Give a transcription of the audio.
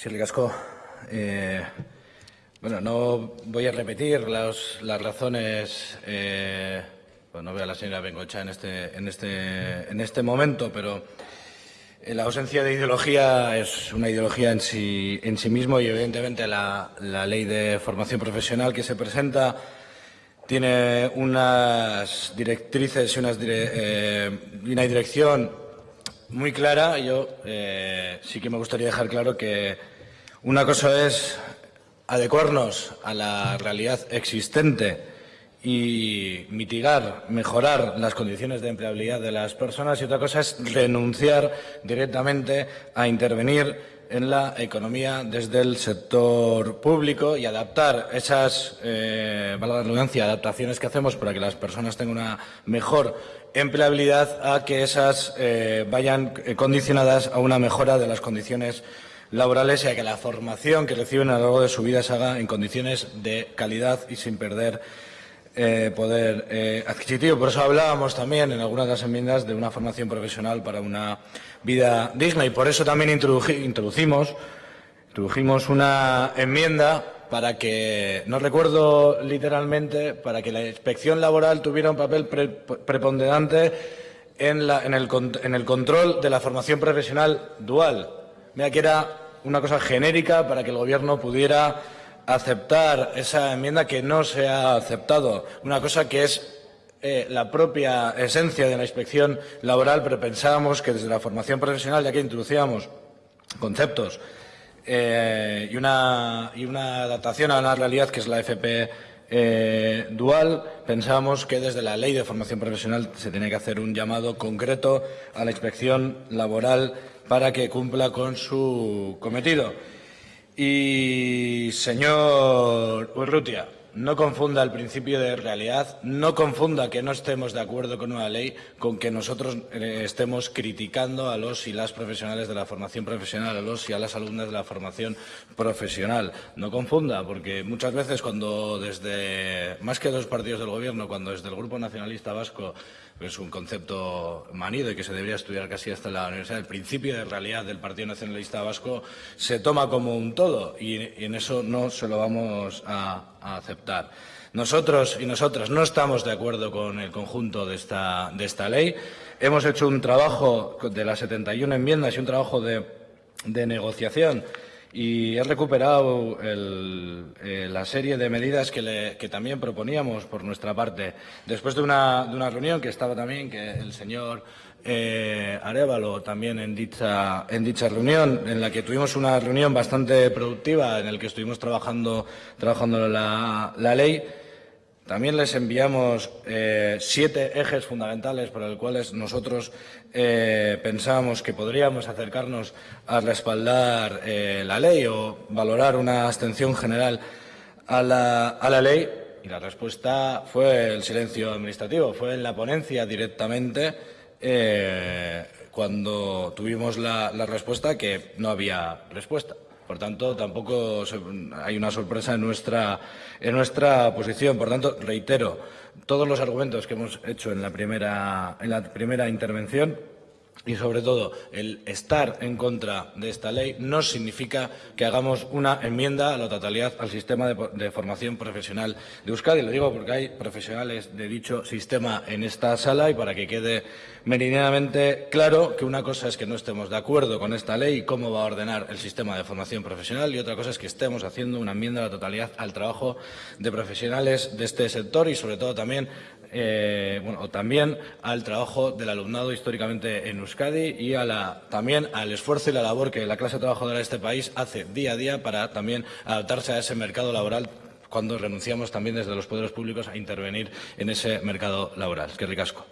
Sí, Ricasco. Eh, bueno, no voy a repetir las, las razones. Eh, pues no veo a la señora Bengocha en este, en este, en este momento, pero eh, la ausencia de ideología es una ideología en sí, en sí mismo y, evidentemente, la, la ley de formación profesional que se presenta tiene unas directrices y unas eh, una dirección muy clara. Yo sí que me gustaría dejar claro que una cosa es adecuarnos a la realidad existente y mitigar, mejorar las condiciones de empleabilidad de las personas y otra cosa es renunciar directamente a intervenir en la economía desde el sector público y adaptar esas, eh, valga la redundancia, adaptaciones que hacemos para que las personas tengan una mejor empleabilidad a que esas eh, vayan condicionadas a una mejora de las condiciones laborales y a que la formación que reciben a lo largo de su vida se haga en condiciones de calidad y sin perder eh, poder eh, adquisitivo. Por eso hablábamos también en algunas de las enmiendas de una formación profesional para una vida digna y por eso también introducimos, introdujimos una enmienda para que, no recuerdo literalmente, para que la inspección laboral tuviera un papel preponderante en, en, el, en el control de la formación profesional dual. Mira que era una cosa genérica para que el Gobierno pudiera aceptar esa enmienda que no se ha aceptado. Una cosa que es eh, la propia esencia de la inspección laboral, pero pensábamos que desde la formación profesional, ya que introducíamos conceptos eh, y, una, y, una, adaptación a la realidad que es la FP eh, dual, pensábamos que desde la ley de formación profesional se tenía que hacer un llamado concreto a la inspección laboral para que cumpla con su cometido. Y, señor Urrutia, no confunda el principio de realidad, no confunda que no estemos de acuerdo con una ley con que nosotros eh, estemos criticando a los y las profesionales de la formación profesional, a los y a las alumnas de la formación profesional. No confunda, porque muchas veces cuando desde, más que dos partidos del Gobierno, cuando desde el Grupo Nacionalista Vasco es un concepto manido y que se debería estudiar casi hasta la universidad, el principio de realidad del Partido Nacionalista Vasco se toma como un todo y, en eso no se lo vamos a, aceptar. Nosotros y nosotras no estamos de acuerdo con el conjunto de esta, ley. Hemos hecho un trabajo de las 71 enmiendas y un trabajo de negociación y he recuperado eh, la serie de medidas que, también proponíamos por nuestra parte. Después de una, reunión que estaba también, que el señor eh, Arevalo también en dicha, en dicha reunión, en la que tuvimos una reunión bastante productiva, en la que estuvimos trabajando, trabajando la, la ley, también les enviamos eh, siete ejes fundamentales por los cuales nosotros eh, pensábamos que podríamos acercarnos a respaldar eh, la ley o valorar una abstención general a la ley. Y la respuesta fue el silencio administrativo, fue en la ponencia directamente cuando tuvimos la respuesta que no había respuesta. Por tanto, tampoco hay una sorpresa en nuestra, en nuestra posición. Por tanto, reitero todos los argumentos que hemos hecho en la primera, en la primera intervención y sobre todo el estar en contra de esta ley no significa que hagamos una enmienda a la totalidad al sistema de, formación profesional de Euskadi. Lo digo porque hay profesionales de dicho sistema en esta sala y para que quede meridianamente claro que una cosa es que no estemos de acuerdo con esta ley y cómo va a ordenar el sistema de formación profesional y otra cosa es que estemos haciendo una enmienda a la totalidad al trabajo de profesionales de este sector y sobre todo también eh, bueno, también al trabajo del alumnado históricamente en Y a la, también al esfuerzo y la labor que la clase trabajadora de este país hace día a día para también adaptarse a ese mercado laboral cuando renunciamos también desde los poderes públicos a intervenir en ese mercado laboral. Es ricasco.